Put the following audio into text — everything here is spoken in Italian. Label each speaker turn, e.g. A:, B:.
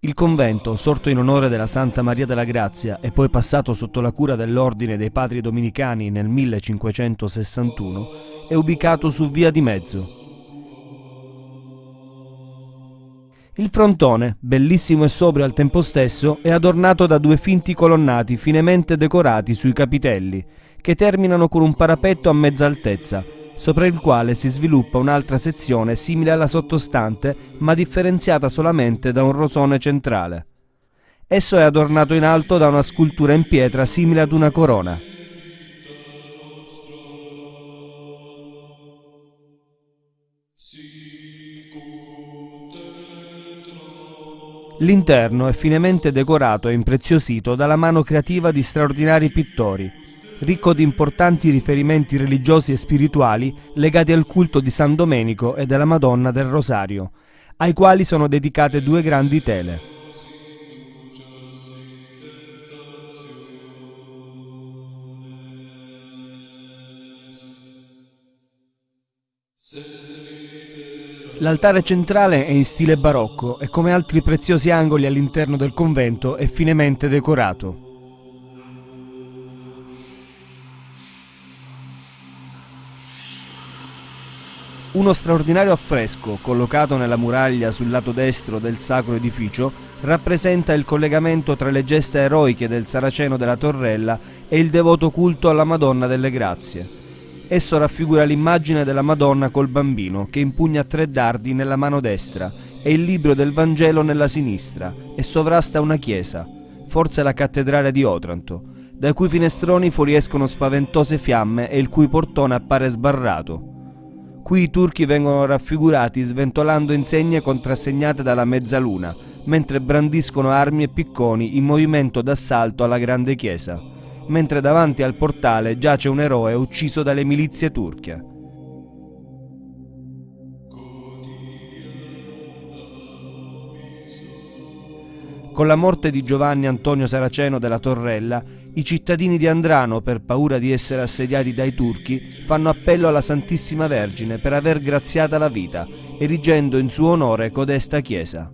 A: Il convento, sorto in onore della Santa Maria della Grazia e poi passato sotto la cura dell'Ordine dei Padri Dominicani nel 1561, è ubicato su Via di Mezzo. Il frontone, bellissimo e sobrio al tempo stesso, è adornato da due finti colonnati finemente decorati sui capitelli, che terminano con un parapetto a mezza altezza, sopra il quale si sviluppa un'altra sezione simile alla sottostante, ma differenziata solamente da un rosone centrale. Esso è adornato in alto da una scultura in pietra simile ad una corona. L'interno è finemente decorato e impreziosito dalla mano creativa di straordinari pittori, ricco di importanti riferimenti religiosi e spirituali legati al culto di San Domenico e della Madonna del Rosario, ai quali sono dedicate due grandi tele. L'altare centrale è in stile barocco e come altri preziosi angoli all'interno del convento è finemente decorato. Uno straordinario affresco, collocato nella muraglia sul lato destro del sacro edificio, rappresenta il collegamento tra le gesta eroiche del Saraceno della Torrella e il devoto culto alla Madonna delle Grazie. Esso raffigura l'immagine della Madonna col bambino che impugna tre dardi nella mano destra e il libro del Vangelo nella sinistra e sovrasta una chiesa, forse la cattedrale di Otranto, dai cui finestroni fuoriescono spaventose fiamme e il cui portone appare sbarrato. Qui i turchi vengono raffigurati sventolando insegne contrassegnate dalla mezzaluna, mentre brandiscono armi e picconi in movimento d'assalto alla grande chiesa, mentre davanti al portale giace un eroe ucciso dalle milizie turche. Con la morte di Giovanni Antonio Saraceno della Torrella, i cittadini di Andrano, per paura di essere assediati dai turchi, fanno appello alla Santissima Vergine per aver graziata la vita, erigendo in suo onore codesta chiesa.